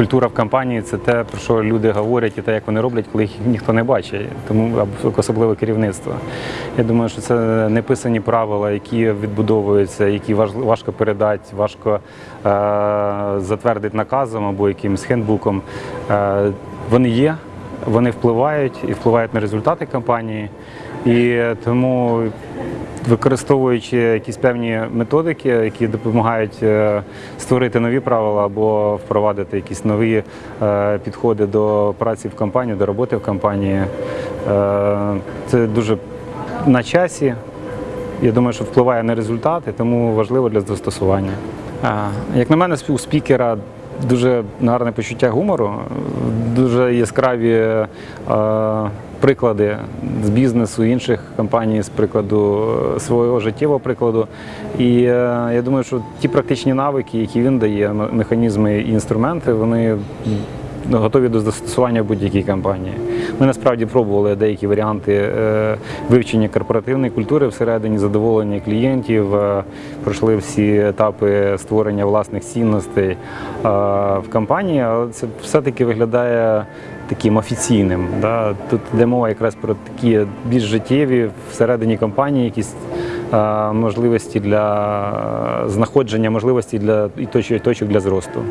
культура в компанії це те, про що люди говорять, і те, як вони роблять, коли їх ніхто не бачить, тому особливо керівництво. Я думаю, що це неписані правила, які відбудовуються, які важко передати, важко е, затвердити наказом або якимось хендбуком. Е, вони є, вони впливають і впливають на результати кампанії. І тому використовуючи якісь певні методики, які допомагають е, створити нові правила або впровадити якісь нові е, підходи до праці в компанії, до роботи в компанії, е, це дуже на часі. Я думаю, що впливає на результати, тому важливо для застосування. Як на мене, у спікера дуже гарне почуття гумору, дуже яскраві е, приклади з бізнесу інших компаній, з прикладу е, свого життєвого прикладу. І е, я думаю, що ті практичні навики, які він дає, механізми і інструменти, вони готові до застосування будь-якій компанії. Ми насправді пробували деякі варіанти е, вивчення корпоративної культури всередині задоволення клієнтів, е, пройшли всі етапи створення власних цінностей е, в компанії, але це все-таки виглядає таким офіційним. Да? Тут йде мова якраз про такі більш життєві всередині компанії, якісь можливості для знаходження можливості для і точок для зросту.